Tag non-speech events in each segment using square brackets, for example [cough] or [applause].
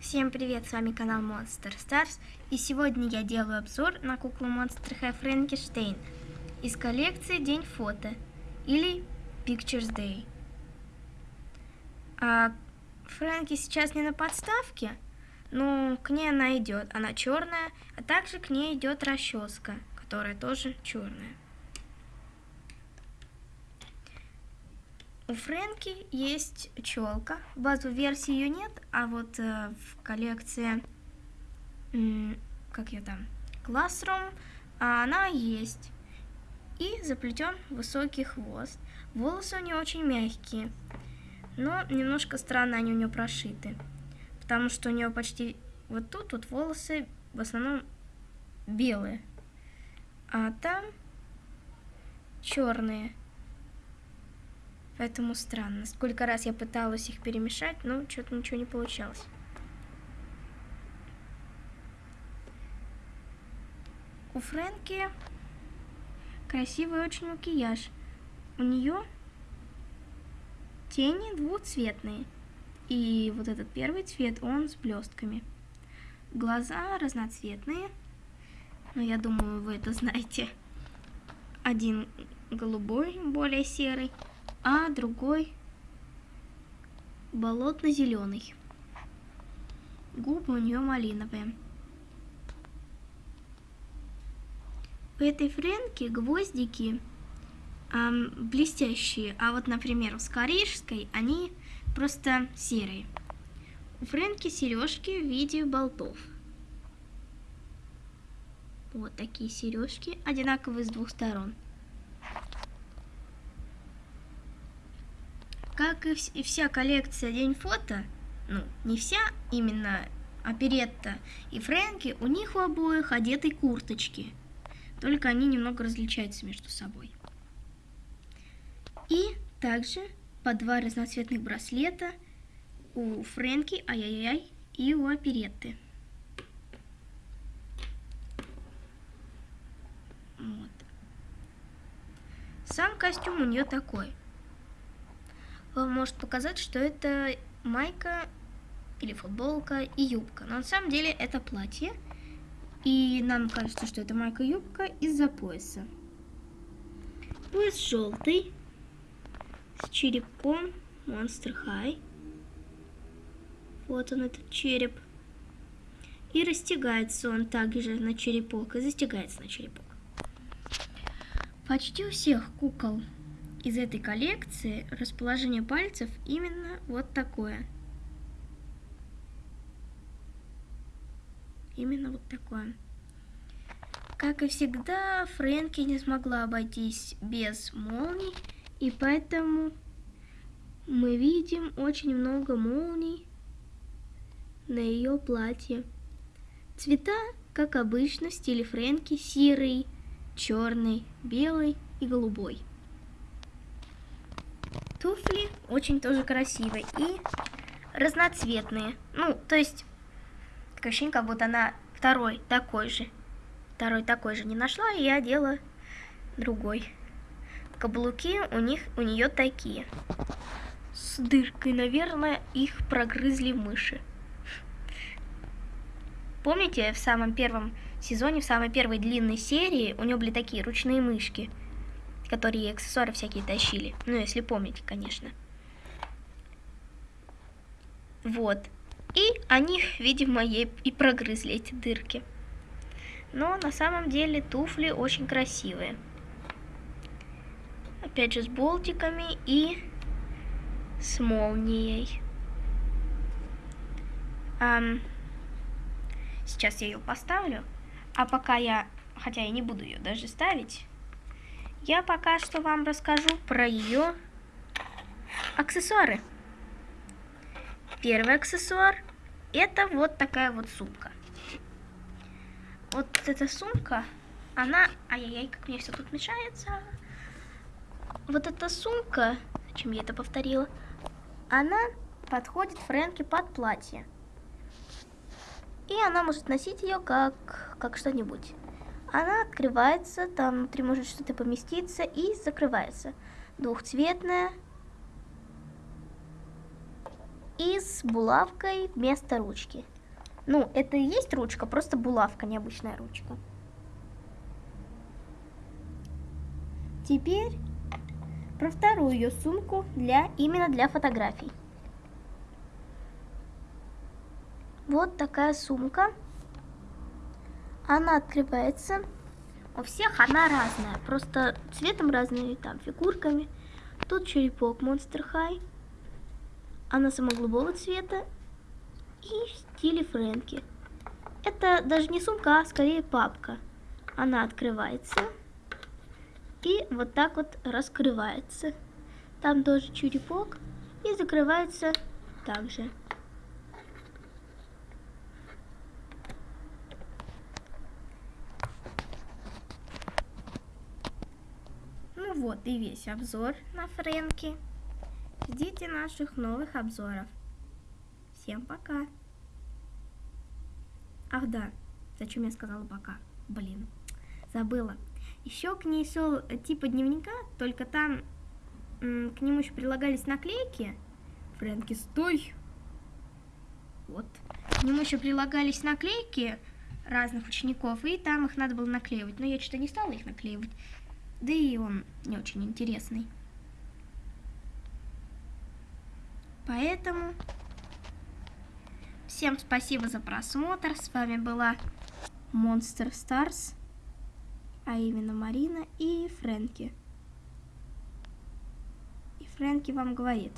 Всем привет, с вами канал Monster Stars, и сегодня я делаю обзор на куклу Monster High Frankenstein из коллекции День фото или Pictures Day. А Фрэнки сейчас не на подставке, но к ней она идет, она черная, а также к ней идет расческа, которая тоже черная. У Фрэнки есть челка. В базовой версии ее нет, а вот э, в коллекции, как ее там, Classroom, она есть. И заплетен высокий хвост. Волосы у нее очень мягкие, но немножко странно они у нее прошиты. Потому что у нее почти вот тут вот волосы в основном белые, а там черные. Поэтому странно. Сколько раз я пыталась их перемешать, но что-то ничего не получалось. У Фрэнки красивый очень макияж. У нее тени двухцветные. И вот этот первый цвет, он с блестками. Глаза разноцветные. Но я думаю, вы это знаете. Один голубой, более серый, а другой болотно-зеленый. Губы у нее малиновые. У этой френки гвоздики эм, блестящие, а вот, например, у скорейшской они просто серые. У френки сережки в виде болтов. Вот такие сережки, одинаковые с двух сторон. Как и вся коллекция День фото, ну, не вся именно оперетта и Фрэнки, у них у обоих одеты курточки. Только они немного различаются между собой. И также по два разноцветных браслета у Фрэнки, ай-яй-яй, и у оперетты. Вот. Сам костюм у нее такой – вам может показать, что это майка или футболка и юбка. Но на самом деле это платье. И нам кажется, что это майка и юбка из-за пояса. Пояс желтый. С черепом Monster High. Вот он, этот череп. И растягается он также на черепок. И застегается на черепок. Почти у всех кукол из этой коллекции расположение пальцев именно вот такое. Именно вот такое. Как и всегда, Фрэнки не смогла обойтись без молний, и поэтому мы видим очень много молний на ее платье. Цвета, как обычно, в стиле Фрэнки, серый, черный, белый и голубой. Туфли очень тоже красивые и разноцветные. Ну, то есть, такое ощущение, как будто она второй такой же. Второй такой же не нашла, и я одела другой. Каблуки у них у нее такие. С дыркой, наверное, их прогрызли мыши. Помните, в самом первом сезоне, в самой первой длинной серии у нее были такие ручные мышки – которые аксессуары всякие тащили. Ну, если помните, конечно. Вот. И они, видимо, ей и прогрызли эти дырки. Но на самом деле туфли очень красивые. Опять же с болтиками и с молнией. Um, сейчас я ее поставлю. А пока я, хотя я не буду ее даже ставить, я пока что вам расскажу про ее аксессуары. Первый аксессуар это вот такая вот сумка. Вот эта сумка, она... Ай-яй-яй, как мне все тут мешается. Вот эта сумка, зачем я это повторила, она подходит Фрэнке под платье. И она может носить ее как, как что-нибудь. Она открывается, там внутри может что-то поместиться и закрывается. Двухцветная. и с булавкой вместо ручки. Ну, это и есть ручка, просто булавка, необычная ручка. Теперь про вторую ее сумку для именно для фотографий. Вот такая сумка. Она открывается. У всех она разная, просто цветом разные, там фигурками. Тут черепок Monster High. Она самого цвета и в стиле Фрэнки. Это даже не сумка, а скорее папка. Она открывается и вот так вот раскрывается. Там тоже черепок и закрывается также. Ну вот и весь обзор на Фрэнки. Ждите наших новых обзоров. Всем пока. Ах да, зачем я сказала пока? Блин, забыла. Еще к ней шел э, типа дневника, только там к нему еще прилагались наклейки. Фрэнки, стой! Вот. К нему еще прилагались наклейки разных учеников, и там их надо было наклеивать. Но я что-то не стала их наклеивать. Да и он не очень интересный. Поэтому всем спасибо за просмотр. С вами была Monster Stars а именно Марина и Фрэнки. И Фрэнки вам говорит,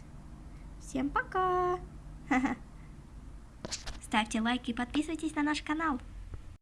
всем пока! [laughs] Ставьте лайки и подписывайтесь на наш канал.